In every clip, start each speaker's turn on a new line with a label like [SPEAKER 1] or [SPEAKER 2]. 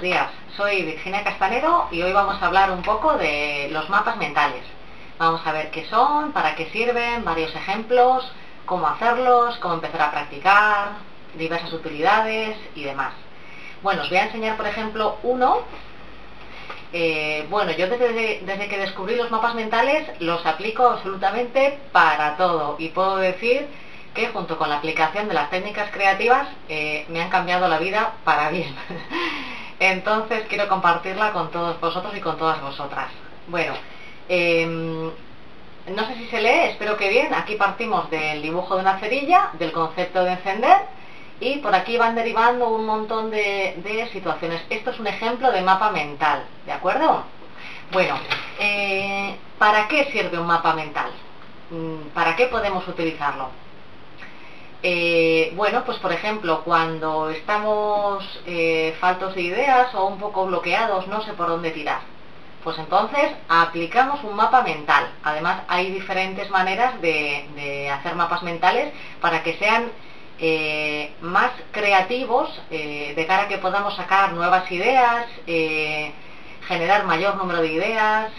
[SPEAKER 1] días, soy Virginia Castanero y hoy vamos a hablar un poco de los mapas mentales. Vamos a ver qué son, para qué sirven, varios ejemplos, cómo hacerlos, cómo empezar a practicar, diversas utilidades y demás. Bueno, os voy a enseñar por ejemplo uno. Eh, bueno, yo desde, desde que descubrí los mapas mentales los aplico absolutamente para todo y puedo decir que junto con la aplicación de las técnicas creativas eh, me han cambiado la vida para bien. Entonces quiero compartirla con todos vosotros y con todas vosotras. Bueno, em, no sé si se lee, espero que bien. Aquí partimos del dibujo de una cerilla, del concepto de encender y por aquí van derivando un montón de, situaciones. Esto es un ejemplo de mapa mental, ¿de acuerdo? Bueno, eh, ¿para qué sirve un mapa mental? Mm, ¿Para qué podemos utilizarlo? Eh, bueno, pues por ejemplo, cuando estamos eh, faltos de ideas o un poco bloqueados, no sé por dónde tirar. Pues entonces aplicamos un mapa mental. Además hay diferentes maneras de, hacer mapas mentales para que sean eh, más creativos de cara a que podamos sacar nuevas ideas, generar mayor número de ideas.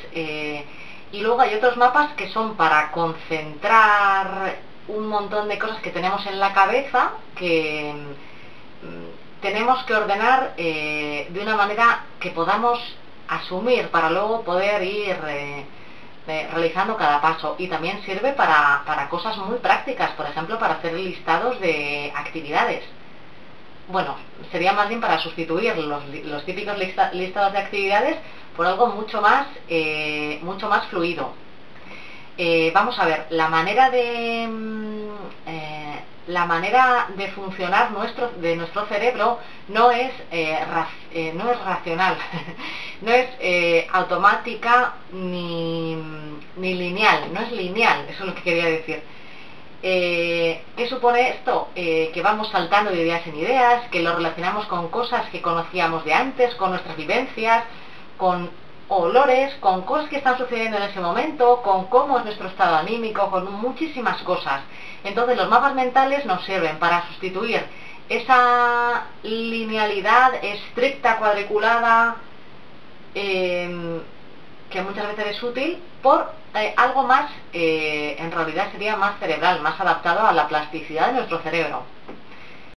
[SPEAKER 1] y luego hay otros mapas que son para concentrar un montón de cosas que tenemos en la cabeza que mm, tenemos que ordenar eh, de una manera que podamos asumir para luego poder ir eh, eh, realizando cada paso y también sirve para, cosas muy prácticas, por ejemplo para hacer listados de actividades. Bueno, sería más bien para sustituir los, típicos listados de actividades por algo mucho más, mucho más fluido. Eh, vamos a ver, la manera de mm, eh, la manera de funcionar nuestro, de nuestro cerebro no es, eh, no es racional, no es automática ni, ni, lineal, no es lineal, eso es lo que quería decir. ¿Qué supone esto? que vamos saltando de ideas en ideas, que lo relacionamos con cosas que conocíamos de antes, con nuestras vivencias, con olores, con cosas que están sucediendo en ese momento, con cómo es nuestro estado anímico, con muchísimas cosas. Entonces los mapas mentales nos sirven para sustituir esa linealidad estricta, cuadriculada, em, que muchas veces es útil, por eh, algo más, eh, en realidad sería más cerebral, más adaptado a la plasticidad de nuestro cerebro.